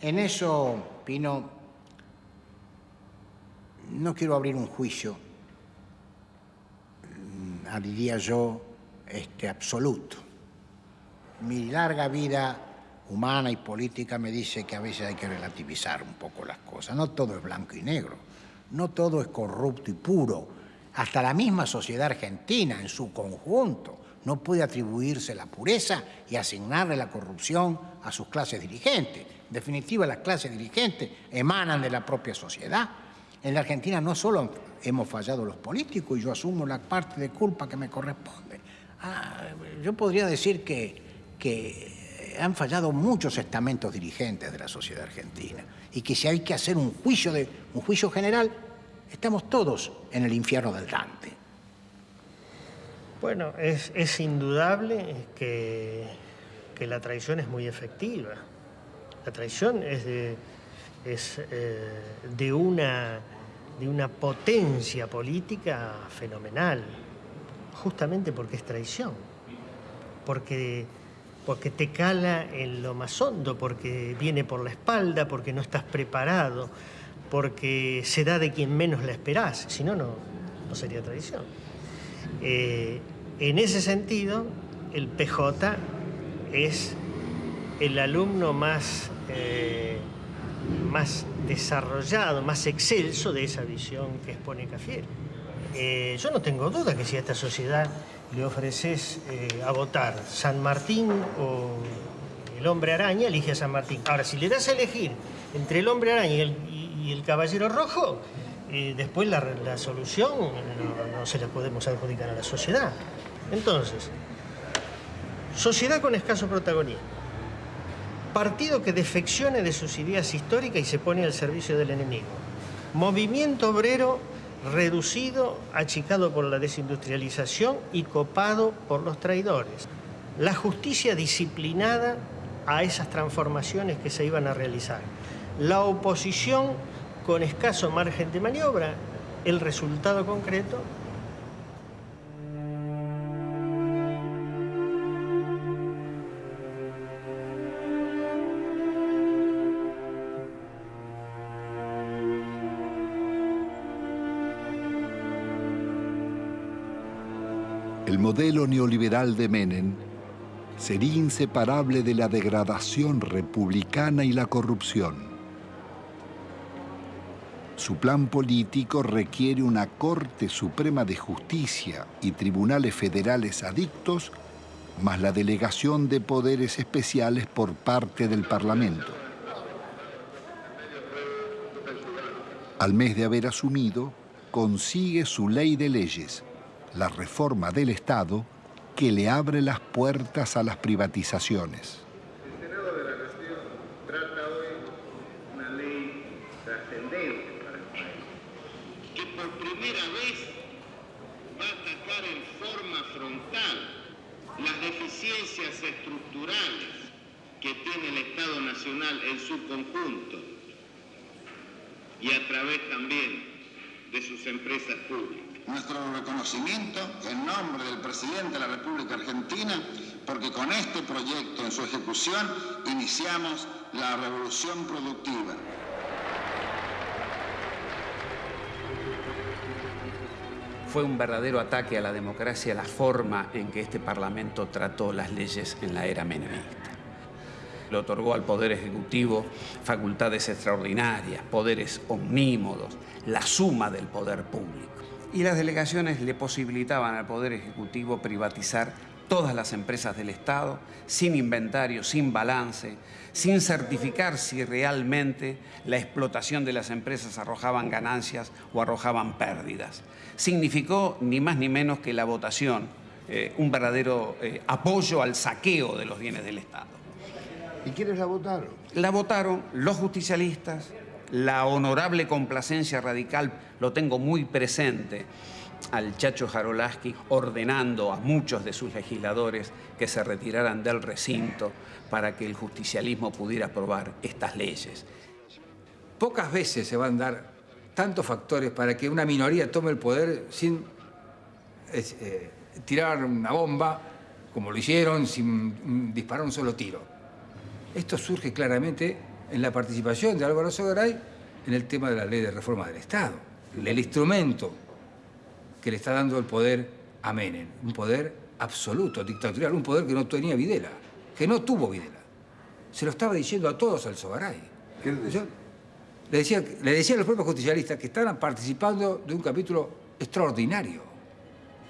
En eso, Pino, no quiero abrir un juicio, mm, diría yo, este, absoluto. Mi larga vida humana y política me dice que a veces hay que relativizar un poco las cosas. No todo es blanco y negro, no todo es corrupto y puro. Hasta la misma sociedad argentina en su conjunto no puede atribuirse la pureza y asignarle la corrupción a sus clases dirigentes. En definitiva, las clases dirigentes emanan de la propia sociedad. En la Argentina no solo hemos fallado los políticos y yo asumo la parte de culpa que me corresponde. Ah, yo podría decir que, que han fallado muchos estamentos dirigentes de la sociedad argentina y que si hay que hacer un juicio, de, un juicio general, estamos todos en el infierno del Dante. Bueno, es, indudable que, la traición es muy efectiva. La traición es eh, de una potencia política fenomenal, justamente porque es traición, porque, porque te cala en lo más hondo, porque viene por la espalda, porque no estás preparado, porque se da de quien menos la esperás, si no, no, sería traición. Eh, en ese sentido, el PJ es el alumno más... Eh, más desarrollado, más excelso de esa visión que expone Cafiero. Eh, yo no tengo duda que si a esta sociedad le ofreces eh, a votar San Martín o el hombre araña, elige a San Martín. Ahora, si le das a elegir entre el hombre araña y el, caballero rojo, eh, después la, solución no, no se la podemos adjudicar a la sociedad. Entonces, sociedad con escaso protagonismo partido que defeccione de sus ideas históricas y se pone al servicio del enemigo. Movimiento obrero reducido, achicado por la desindustrialización y copado por los traidores. La justicia disciplinada a esas transformaciones que se iban a realizar. La oposición con escaso margen de maniobra. El resultado concreto modelo neoliberal de Menem sería inseparable de la degradación republicana y la corrupción. Su plan político requiere una Corte Suprema de Justicia y tribunales federales adictos, más la delegación de poderes especiales por parte del Parlamento. Al mes de haber asumido, consigue su ley de leyes, la reforma del Estado que le abre las puertas a las privatizaciones. El Senado de la Nación trata hoy una ley trascendente para el país, que por primera vez va a atacar en forma frontal las deficiencias estructurales que tiene el Estado Nacional en su conjunto y a través también de sus empresas públicas nuestro en nombre del presidente de la República Argentina, porque con este proyecto en su ejecución iniciamos la revolución productiva. Fue un verdadero ataque a la democracia la forma en que este Parlamento trató las leyes en la era menemista. Le otorgó al Poder Ejecutivo facultades extraordinarias, poderes omnímodos, la suma del poder público y las delegaciones le posibilitaban al Poder Ejecutivo privatizar todas las empresas del Estado, sin inventario, sin balance, sin certificar si realmente la explotación de las empresas arrojaban ganancias o arrojaban pérdidas. Significó ni más ni menos que la votación, eh, un verdadero eh, apoyo al saqueo de los bienes del Estado. ¿Y quiénes la votaron? La votaron los justicialistas, la honorable complacencia radical lo tengo muy presente al Chacho Jarolaski ordenando a muchos de sus legisladores que se retiraran del recinto para que el justicialismo pudiera aprobar estas leyes. Pocas veces se van a dar tantos factores para que una minoría tome el poder sin eh, tirar una bomba, como lo hicieron, sin disparar un solo tiro. Esto surge claramente en la participación de Álvaro Sogaray en el tema de la ley de reforma del Estado. El instrumento que le está dando el poder a Menem, un poder absoluto, dictatorial, un poder que no tenía Videla, que no tuvo Videla. Se lo estaba diciendo a todos al Sogaray. Le decía, le decía a los propios justicialistas que estaban participando de un capítulo extraordinario.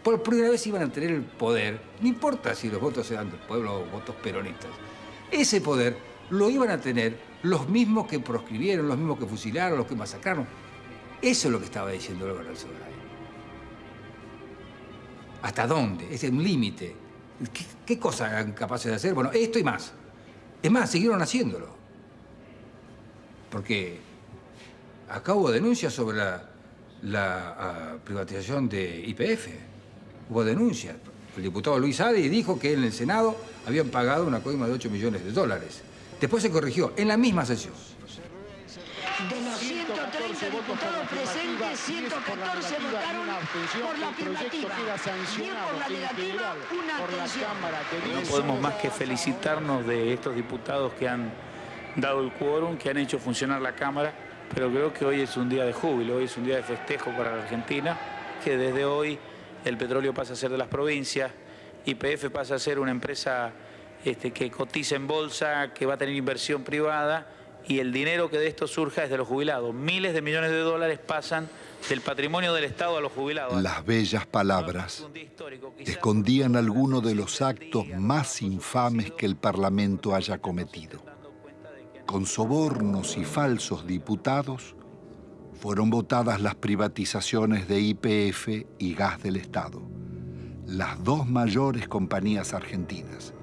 Por primera vez iban a tener el poder, no importa si los votos eran del pueblo o votos peronistas, ese poder lo iban a tener los mismos que proscribieron, los mismos que fusilaron, los que masacraron. Eso es lo que estaba diciendo Álvaro Sogaray. ¿Hasta dónde? Es un límite. ¿Qué, ¿Qué cosas eran capaces de hacer? Bueno, esto y más. Es más, siguieron haciéndolo. Porque acá hubo denuncias sobre la, la ah, privatización de IPF. Hubo denuncias. El diputado Luis Adi dijo que en el Senado habían pagado una coima de 8 millones de dólares. Después se corrigió, en la misma sesión. De los 130 diputados presentes, 114 votaron por la afirmativa. 10 por la negativa, una abstención. No podemos más que felicitarnos de estos diputados que han dado el quórum, que han hecho funcionar la Cámara, pero creo que hoy es un día de júbilo, hoy es un día de festejo para la Argentina, que desde hoy el petróleo pasa a ser de las provincias, YPF pasa a ser una empresa este, que cotiza en bolsa, que va a tener inversión privada y el dinero que de esto surja es de los jubilados. Miles de millones de dólares pasan del patrimonio del Estado a los jubilados. Las bellas palabras escondían algunos de los actos más infames que el Parlamento haya cometido. Con sobornos y falsos diputados fueron votadas las privatizaciones de IPF y Gas del Estado, las dos mayores compañías argentinas.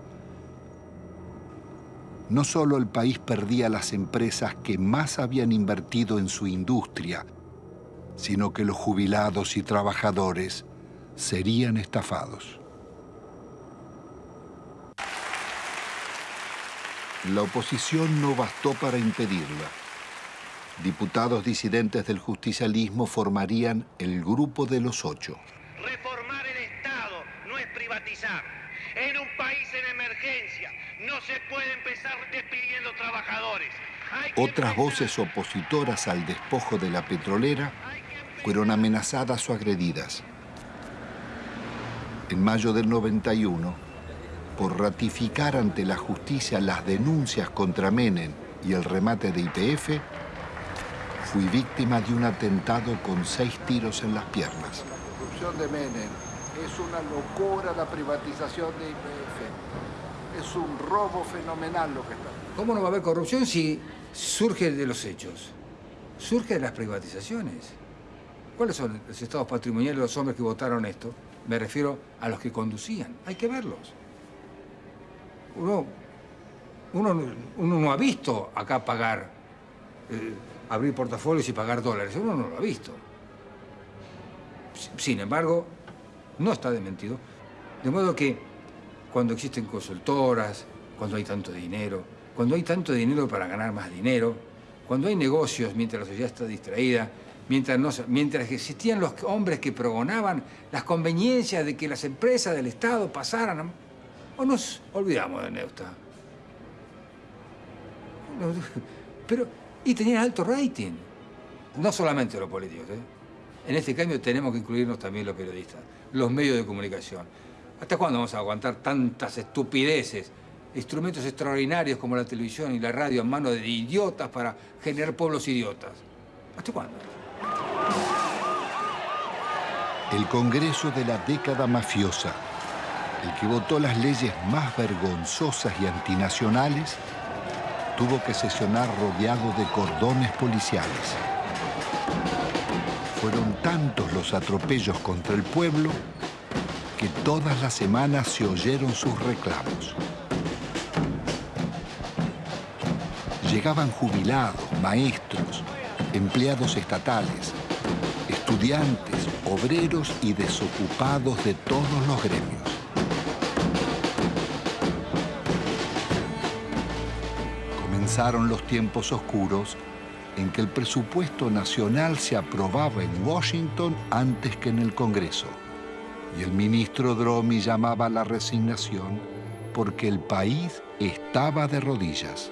No solo el país perdía las empresas que más habían invertido en su industria, sino que los jubilados y trabajadores serían estafados. La oposición no bastó para impedirla. Diputados disidentes del justicialismo formarían el Grupo de los Ocho. Reformar el Estado no es privatizar. En un país en emergencia no se puede empezar despidiendo trabajadores. Otras voces opositoras al despojo de la petrolera fueron amenazadas o agredidas. En mayo del 91, por ratificar ante la justicia las denuncias contra Menem y el remate de IPF, fui víctima de un atentado con seis tiros en las piernas. Corrupción de Menem es una locura la privatización de IPF. Es un robo fenomenal lo que está. ¿Cómo no va a haber corrupción si surge de los hechos? Surge de las privatizaciones. ¿Cuáles son los estados patrimoniales de los hombres que votaron esto? Me refiero a los que conducían. Hay que verlos. Uno, uno, no- uno no ha visto acá pagar, eh, abrir portafolios y pagar dólares. Uno no lo ha visto. Sin embargo, no está desmentido. De modo que cuando existen consultoras, cuando hay tanto dinero, cuando hay tanto dinero para ganar más dinero, cuando hay negocios mientras la sociedad está distraída, mientras, no, mientras existían los hombres que pregonaban las conveniencias de que las empresas del Estado pasaran, o nos olvidamos de Neusta. Pero, y tenían alto rating. No solamente los políticos, ¿eh? En este cambio tenemos que incluirnos también los periodistas, los medios de comunicación. ¿Hasta cuándo vamos a aguantar tantas estupideces? Instrumentos extraordinarios como la televisión y la radio en manos de idiotas para generar pueblos idiotas. ¿Hasta cuándo? El Congreso de la década mafiosa, el que votó las leyes más vergonzosas y antinacionales, tuvo que sesionar rodeado de cordones policiales. Fueron tantos los atropellos contra el pueblo que todas las semanas se oyeron sus reclamos. Llegaban jubilados, maestros, empleados estatales, estudiantes, obreros y desocupados de todos los gremios. Comenzaron los tiempos oscuros en que el presupuesto nacional se aprobaba en Washington antes que en el Congreso. Y el ministro Dromi llamaba a la resignación porque el país estaba de rodillas.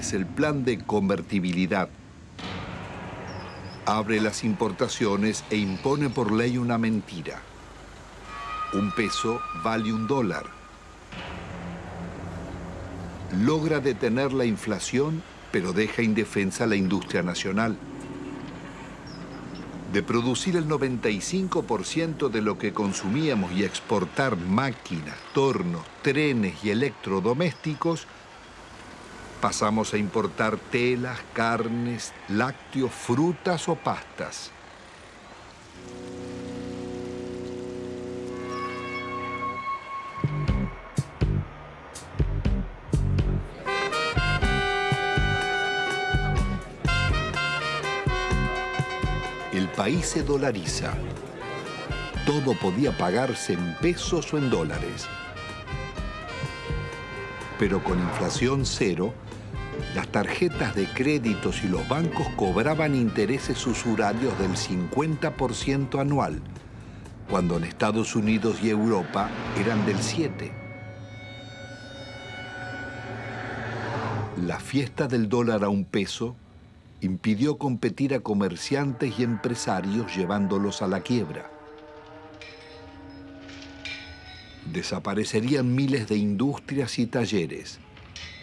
es el plan de convertibilidad. Abre las importaciones e impone por ley una mentira. Un peso vale un dólar. Logra detener la inflación, pero deja indefensa la industria nacional de producir el 95% de lo que consumíamos y exportar máquinas, tornos, trenes y electrodomésticos, pasamos a importar telas, carnes, lácteos, frutas o pastas. país se dolariza. Todo podía pagarse en pesos o en dólares. Pero con inflación cero, las tarjetas de créditos y los bancos cobraban intereses usurarios del 50% anual, cuando en Estados Unidos y Europa eran del 7%. La fiesta del dólar a un peso impidió competir a comerciantes y empresarios llevándolos a la quiebra. Desaparecerían miles de industrias y talleres,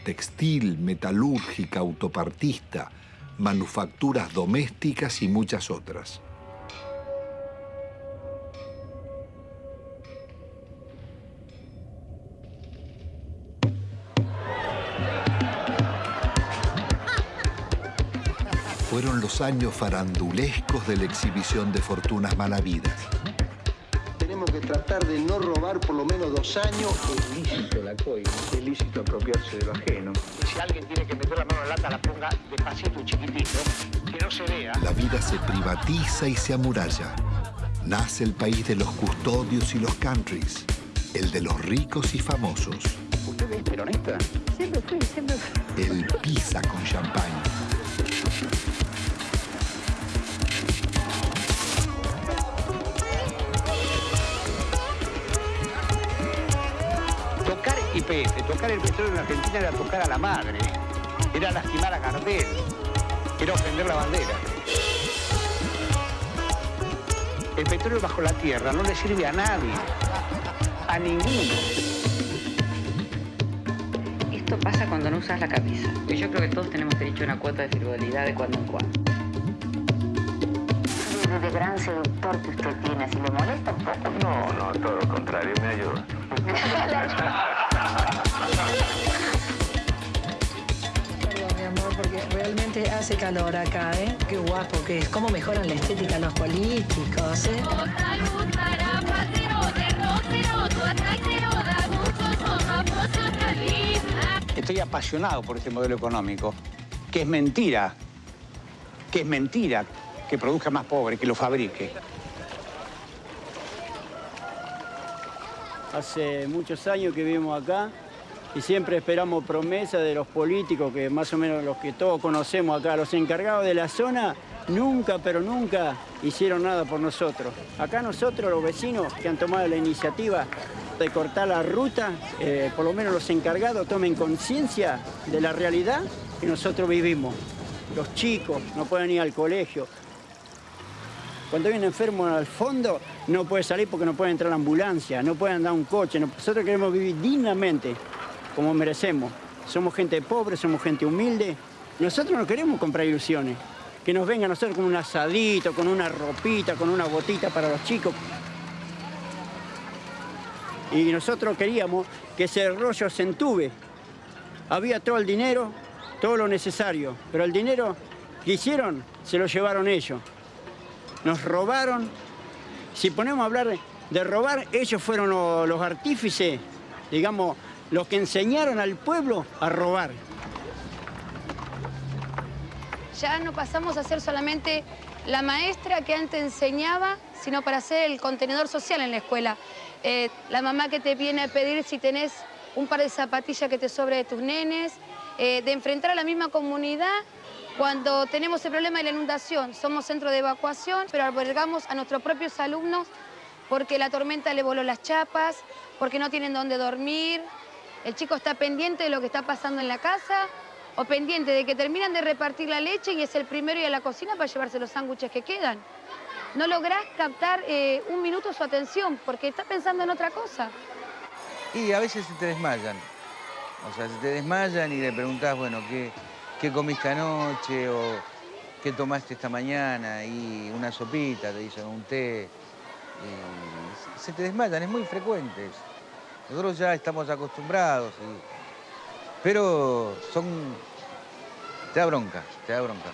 textil, metalúrgica, autopartista, manufacturas domésticas y muchas otras. fueron los años farandulescos de la exhibición de fortunas malavidas. Tenemos que tratar de no robar por lo menos dos años. Es lícito la coima, es lícito apropiarse de lo ajeno. si alguien tiene que meter la mano en la lata, la ponga despacito y chiquitito, que no se vea. La vida se privatiza y se amuralla. Nace el país de los custodios y los countries, el de los ricos y famosos. ¿Usted es peronista? Siempre fui, siempre fui. El pisa con champagne. Tocar el petróleo en Argentina era tocar a la madre, era lastimar a Gardel, era ofender la bandera. El petróleo bajo la tierra no le sirve a nadie, a ninguno. Esto pasa cuando no usas la camisa. Y yo creo que todos tenemos derecho a una cuota de frivolidad de cuando en cuando. De gran seductor que usted tiene, si le molesta un poco. No, no, todo lo contrario, hace calor acá, ¿eh? Qué guapo que es. Cómo mejoran la estética los políticos, ¿eh? Estoy apasionado por este modelo económico, que es mentira, que es mentira que produzca más pobre, que lo fabrique. Hace muchos años que vivimos acá y siempre esperamos promesas de los políticos, que más o menos los que todos conocemos acá, los encargados de la zona, nunca, pero nunca hicieron nada por nosotros. Acá nosotros, los vecinos que han tomado la iniciativa de cortar la ruta, eh, por lo menos los encargados tomen conciencia de la realidad que nosotros vivimos. Los chicos no pueden ir al colegio. Cuando hay un enfermo al fondo, no puede salir porque no puede entrar la ambulancia, no puede andar un coche. Nosotros queremos vivir dignamente, como merecemos. Somos gente pobre, somos gente humilde. Nosotros no queremos comprar ilusiones. Que nos vengan a hacer con un asadito, con una ropita, con una botita para los chicos. Y nosotros queríamos que ese rollo se entube. Había todo el dinero, todo lo necesario, pero el dinero que hicieron se lo llevaron ellos. Nos robaron. Si ponemos a hablar de robar, ellos fueron los, los artífices, digamos, los que enseñaron al pueblo a robar. Ya no pasamos a ser solamente la maestra que antes enseñaba, sino para ser el contenedor social en la escuela. Eh, la mamá que te viene a pedir si tenés un par de zapatillas que te sobre de tus nenes, eh, de enfrentar a la misma comunidad cuando tenemos el problema de la inundación. Somos centro de evacuación, pero albergamos a nuestros propios alumnos porque la tormenta le voló las chapas, porque no tienen dónde dormir. El chico está pendiente de lo que está pasando en la casa o pendiente de que terminan de repartir la leche y es el primero y a la cocina para llevarse los sándwiches que quedan. No lográs captar eh, un minuto su atención porque está pensando en otra cosa. Y a veces se te desmayan. O sea, se te desmayan y le preguntás, bueno, ¿qué, comiste anoche? O qué tomaste esta mañana? Y una sopita, te dicen un té. Se te desmayan, es muy frecuente. Nosotros ya estamos acostumbrados. Pero son... Te da bronca, te da bronca.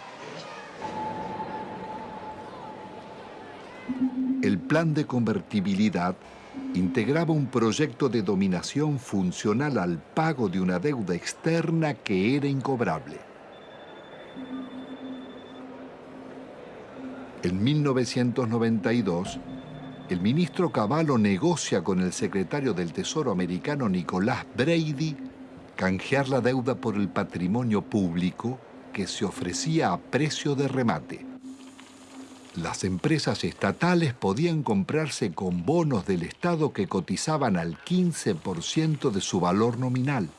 El plan de convertibilidad integraba un proyecto de dominación funcional al pago de una deuda externa que era incobrable. En 1992, el ministro Cavallo negocia con el secretario del Tesoro americano Nicolás Brady canjear la deuda por el patrimonio público que se ofrecía a precio de remate. Las empresas estatales podían comprarse con bonos del Estado que cotizaban al 15% de su valor nominal,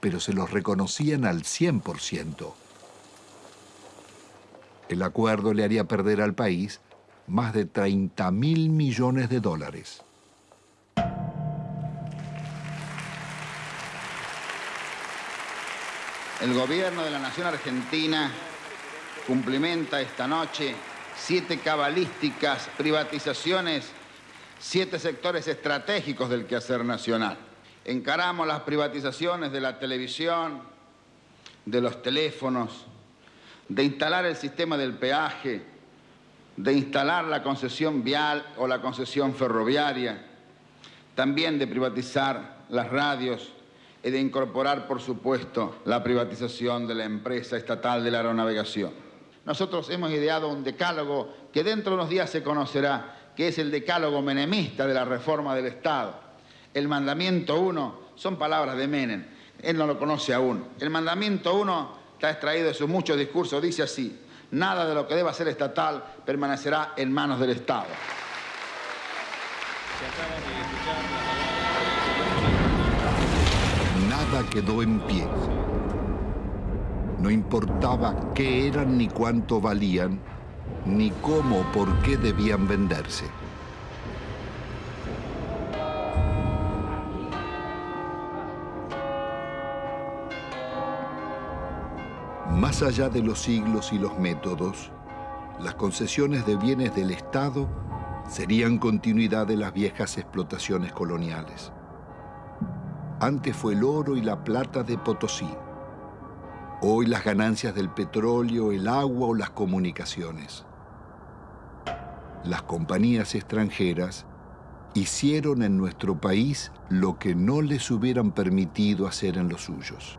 pero se los reconocían al 100%. El acuerdo le haría perder al país más de 30 mil millones de dólares. El gobierno de la Nación Argentina cumplimenta esta noche siete cabalísticas privatizaciones, siete sectores estratégicos del quehacer nacional. Encaramos las privatizaciones de la televisión, de los teléfonos, de instalar el sistema del peaje, de instalar la concesión vial o la concesión ferroviaria, también de privatizar las radios y de incorporar, por supuesto, la privatización de la empresa estatal de la aeronavegación. Nosotros hemos ideado un decálogo que dentro de unos días se conocerá, que es el decálogo menemista de la reforma del Estado. El mandamiento 1 son palabras de Menem, él no lo conoce aún. El mandamiento 1 está extraído de sus muchos discursos, dice así, nada de lo que deba ser estatal permanecerá en manos del Estado. Nada quedó en pie. No importaba qué eran ni cuánto valían, ni cómo o por qué debían venderse. Más allá de los siglos y los métodos, las concesiones de bienes del Estado serían continuidad de las viejas explotaciones coloniales. Antes fue el oro y la plata de Potosí. Hoy las ganancias del petróleo, el agua o las comunicaciones. Las compañías extranjeras hicieron en nuestro país lo que no les hubieran permitido hacer en los suyos.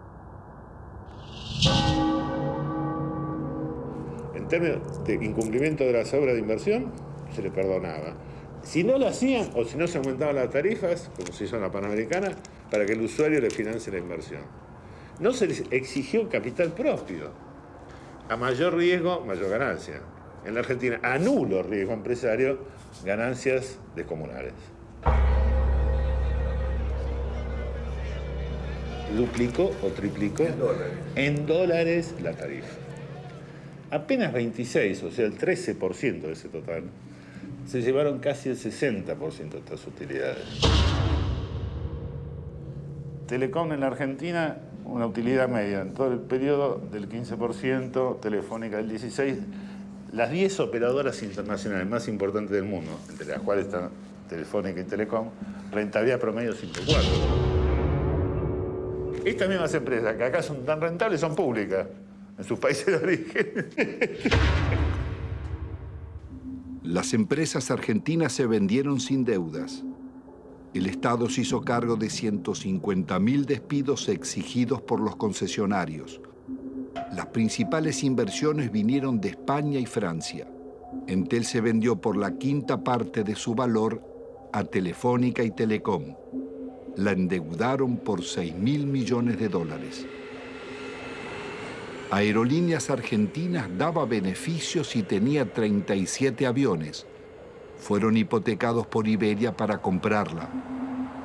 En términos de incumplimiento de las obras de inversión, se le perdonaba. Si no lo hacían o si no se aumentaban las tarifas, como se hizo en la Panamericana, para que el usuario le financie la inversión. No se les exigió capital propio. A mayor riesgo, mayor ganancia. En la Argentina, a nulo riesgo empresario, ganancias descomunales. duplicó o triplicó en dólares, la tarifa. Apenas 26, o sea, el 13% de ese total, se llevaron casi el 60% de estas utilidades. Telecom en la Argentina, una utilidad media en todo el periodo del 15%, Telefónica del 16%, las 10 operadoras internacionales más importantes del mundo, entre las cuales están Telefónica y Telecom, rentabilidad promedio 5,4. Estas mismas empresas que acá son tan rentables son públicas en sus países de origen. Las empresas argentinas se vendieron sin deudas. El Estado se hizo cargo de 150.000 despidos exigidos por los concesionarios. Las principales inversiones vinieron de España y Francia. Entel se vendió por la quinta parte de su valor a Telefónica y Telecom. La endeudaron por 6 mil millones de dólares. Aerolíneas Argentinas daba beneficios y tenía 37 aviones. Fueron hipotecados por Iberia para comprarla.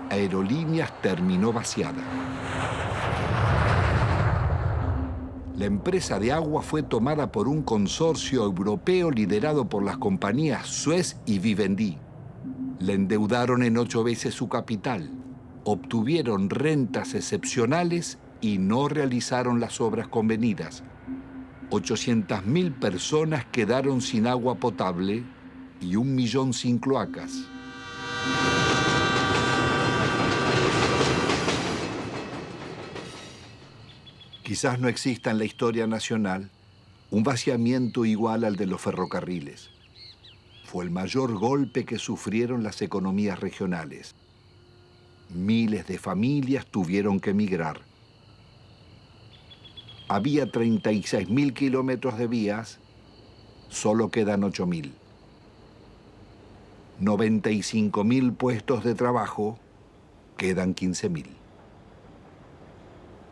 Aerolíneas terminó vaciada. La empresa de agua fue tomada por un consorcio europeo liderado por las compañías Suez y Vivendi. Le endeudaron en ocho veces su capital, obtuvieron rentas excepcionales y no realizaron las obras convenidas. 800.000 personas quedaron sin agua potable y un millón sin cloacas. Quizás no exista en la historia nacional un vaciamiento igual al de los ferrocarriles. Fue el mayor golpe que sufrieron las economías regionales. Miles de familias tuvieron que emigrar. Había 36.000 kilómetros de vías, solo quedan 8.000. 95.000 puestos de trabajo, quedan 15.000.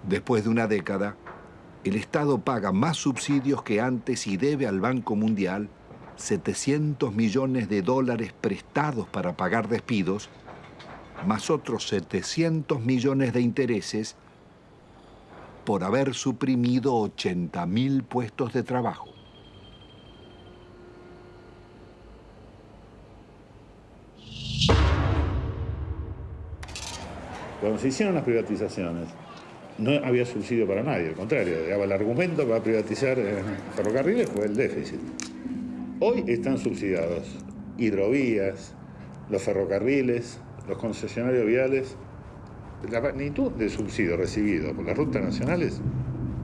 Después de una década, el Estado paga más subsidios que antes y debe al Banco Mundial 700 millones de dólares prestados para pagar despidos, más otros 700 millones de intereses por haber suprimido 80.000 puestos de trabajo. Cuando se hicieron las privatizaciones, no había subsidio para nadie, al contrario, el argumento para privatizar eh, ferrocarriles fue el déficit. Hoy están subsidiados hidrovías, los ferrocarriles, los concesionarios viales. La magnitud de subsidio recibido por las rutas nacionales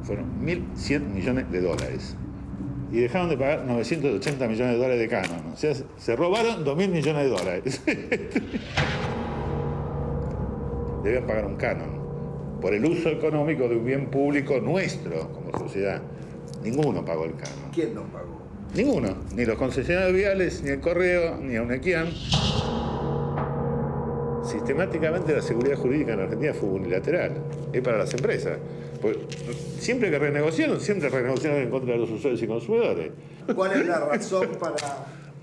fueron 1.100 millones de dólares. Y dejaron de pagar 980 millones de dólares de canon. O sea, se robaron 2.000 millones de dólares. Debían pagar un canon por el uso económico de un bien público nuestro como sociedad. Ninguno pagó el canon. ¿Quién no pagó? Ninguno. Ni los concesionarios viales, ni el correo, ni a UNEQUIAN. Sistemáticamente la seguridad jurídica en Argentina fue unilateral. Es para las empresas. Pues, siempre que renegociaron, siempre renegociaron en contra de los usuarios y consumidores. ¿Cuál es la razón para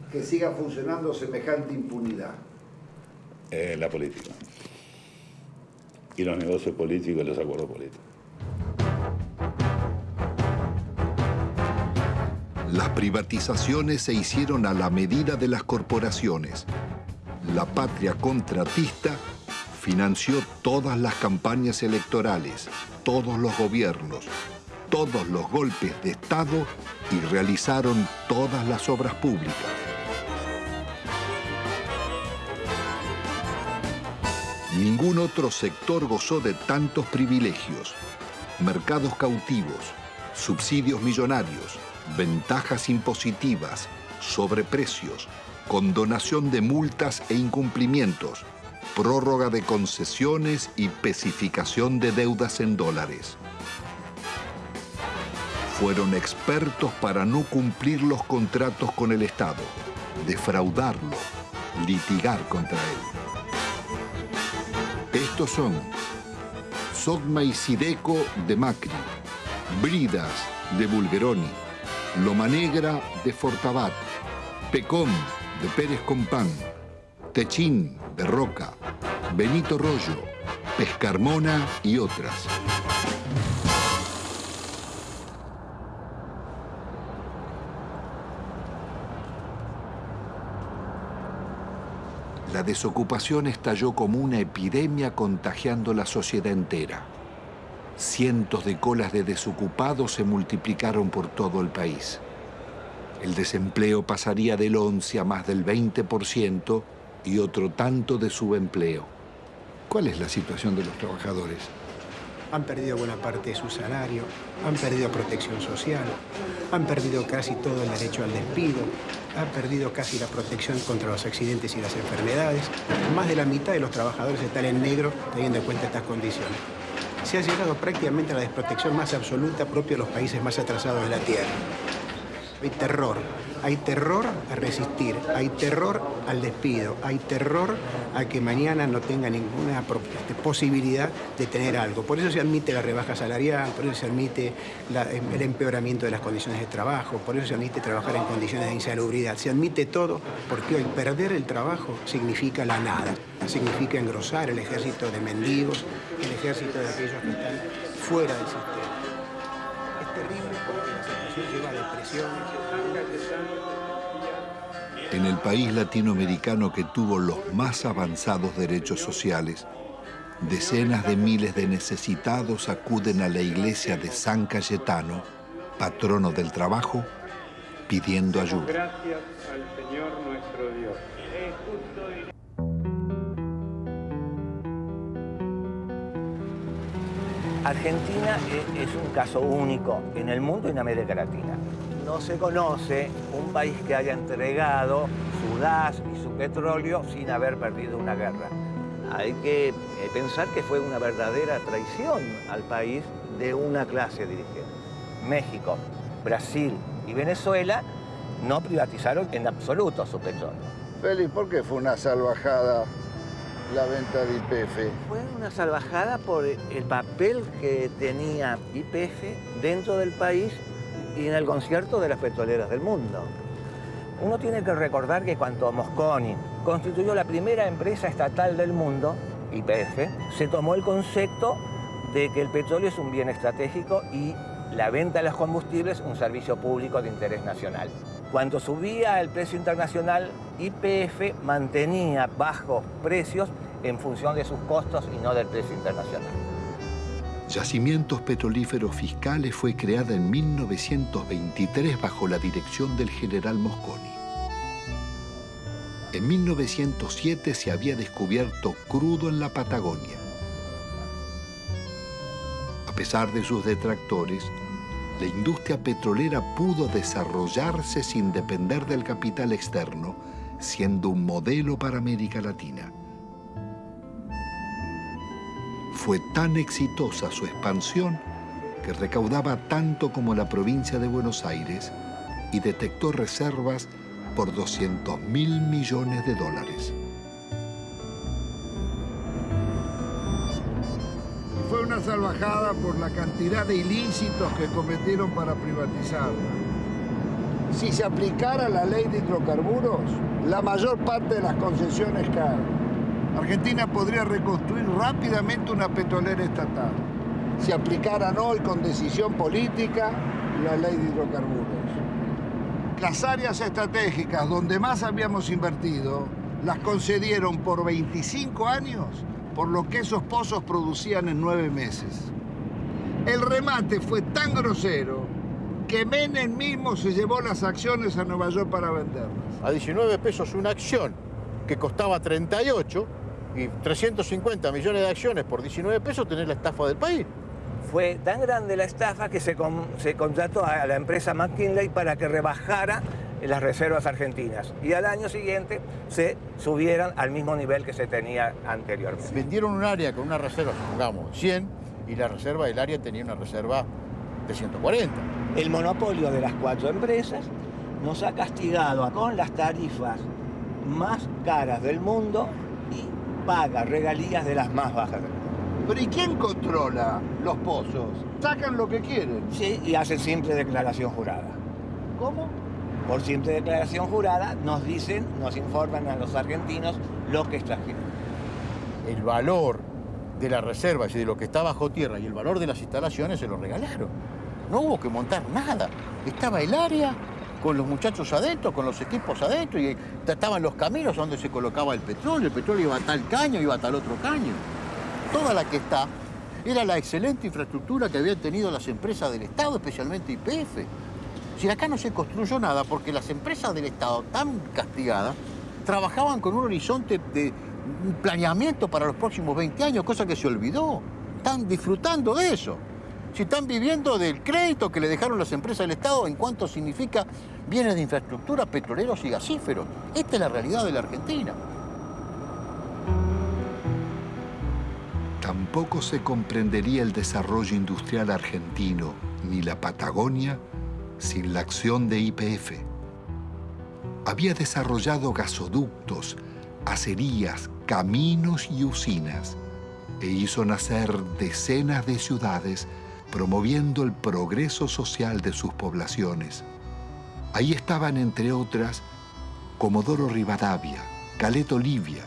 que siga funcionando semejante impunidad? Eh, la política. Y los negocios políticos y los acuerdos políticos. Las privatizaciones se hicieron a la medida de las corporaciones. La patria contratista financió todas las campañas electorales, todos los gobiernos, todos los golpes de Estado y realizaron todas las obras públicas. Ningún otro sector gozó de tantos privilegios, mercados cautivos, subsidios millonarios, ventajas impositivas, sobreprecios, condonación de multas e incumplimientos, prórroga de concesiones y pesificación de deudas en dólares. Fueron expertos para no cumplir los contratos con el Estado, defraudarlo, litigar contra él. Estos son Sogma y Sideco de Macri, Bridas de Bulgeroni, Loma Negra de Fortabat, Pecón de Pérez Compán, Techín de Roca, Benito Rollo, Pescarmona y otras. La desocupación estalló como una epidemia contagiando la sociedad entera. Cientos de colas de desocupados se multiplicaron por todo el país. El desempleo pasaría del 11 a más del 20% y otro tanto de subempleo. ¿Cuál es la situación de los trabajadores? Han perdido buena parte de su salario, han perdido protección social, han perdido casi todo el derecho al despido, han perdido casi la protección contra los accidentes y las enfermedades. Más de la mitad de los trabajadores están en negro teniendo en cuenta estas condiciones. Se ha llegado prácticamente a la desprotección más absoluta propia de los países más atrasados de la Tierra. Hay terror, hay terror a resistir, hay terror al despido, hay terror a que mañana no tenga ninguna este, posibilidad de tener algo. Por eso se admite la rebaja salarial, por eso se admite el empeoramiento de las condiciones de trabajo, por eso se admite trabajar en condiciones de insalubridad. Se admite todo porque hoy perder el trabajo significa la nada, significa engrosar el ejército de mendigos, el ejército de aquellos que están fuera del sistema. Lleva. En el país latinoamericano que tuvo los más avanzados derechos sociales, decenas de miles de necesitados acuden a la iglesia de San Cayetano, patrono del trabajo, pidiendo ayuda. Gracias al Señor nuestro Dios. Argentina e- es un caso único en el mundo y en América Latina. No se conoce un país que haya entregado su gas y su petróleo sin haber perdido una guerra. Hay que eh, pensar que fue una verdadera traición al país de una clase dirigente. México, Brasil y Venezuela no privatizaron en absoluto su petróleo. Félix, ¿por qué fue una salvajada la venta de IPF? Fue una salvajada por el papel que tenía IPF dentro del país y en el concierto de las petroleras del mundo. Uno tiene que recordar que cuando Mosconi constituyó la primera empresa estatal del mundo, IPF, se tomó el concepto de que el petróleo es un bien estratégico y la venta de los combustibles un servicio público de interés nacional. Cuando subía el precio internacional, IPF mantenía bajos precios en función de sus costos y no del precio internacional. Yacimientos Petrolíferos Fiscales fue creada en 1923 bajo la dirección del general Mosconi. En 1907 se había descubierto crudo en la Patagonia. A pesar de sus detractores, la industria petrolera pudo desarrollarse sin depender del capital externo, siendo un modelo para América Latina. Fue tan exitosa su expansión que recaudaba tanto como la provincia de Buenos Aires y detectó reservas por 200 mil millones de dólares. Salvajada por la cantidad de ilícitos que cometieron para privatizarla. Si se aplicara la ley de hidrocarburos, la mayor parte de las concesiones caen. Argentina podría reconstruir rápidamente una petrolera estatal. Si aplicaran hoy con decisión política la ley de hidrocarburos. Las áreas estratégicas donde más habíamos invertido las concedieron por 25 años por lo que esos pozos producían en nueve meses. El remate fue tan grosero que Menem mismo se llevó las acciones a Nueva York para venderlas. A 19 pesos una acción que costaba 38 y 350 millones de acciones por 19 pesos tenés la estafa del país. Fue tan grande la estafa que se, con- se contrató a la empresa McKinley para que rebajara las reservas argentinas y al año siguiente se subieran al mismo nivel que se tenía anteriormente. Vendieron un área con una reserva, supongamos, 100, y la reserva del área tenía una reserva de 140. El monopolio de las cuatro empresas nos ha castigado con las tarifas más caras del mundo y paga regalías de las más bajas del mundo. Pero ¿y quién controla los pozos? Sacan lo que quieren. Sí, y hacen simple declaración jurada. ¿Cómo? Por simple declaración jurada nos dicen, nos informan a los argentinos lo que extrajeron. El valor de las reservas y de lo que está bajo tierra y el valor de las instalaciones se lo regalaron. No hubo que montar nada. Estaba el área con los muchachos adentro, con los equipos adentro, y estaban los caminos donde se colocaba el petróleo. El petróleo iba a tal caño, iba a tal otro caño. Toda la que está era la excelente infraestructura que habían tenido las empresas del Estado, especialmente IPF. Si acá no se construyó nada, porque las empresas del Estado, tan castigadas, trabajaban con un horizonte de planeamiento para los próximos 20 años, cosa que se olvidó. Están disfrutando de eso. Si están viviendo del crédito que le dejaron las empresas del Estado en cuanto significa bienes de infraestructura, petroleros y gasíferos. Esta es la realidad de la Argentina. Tampoco se comprendería el desarrollo industrial argentino ni la Patagonia sin la acción de YPF. Había desarrollado gasoductos, acerías, caminos y usinas e hizo nacer decenas de ciudades promoviendo el progreso social de sus poblaciones. Ahí estaban, entre otras, Comodoro Rivadavia, Caleta Olivia,